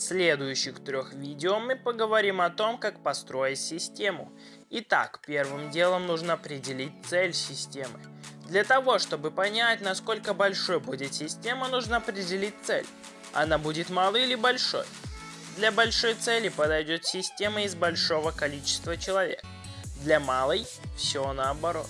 следующих трех видео мы поговорим о том, как построить систему. Итак, первым делом нужно определить цель системы. Для того, чтобы понять, насколько большой будет система, нужно определить цель. Она будет малой или большой? Для большой цели подойдет система из большого количества человек. Для малой все наоборот.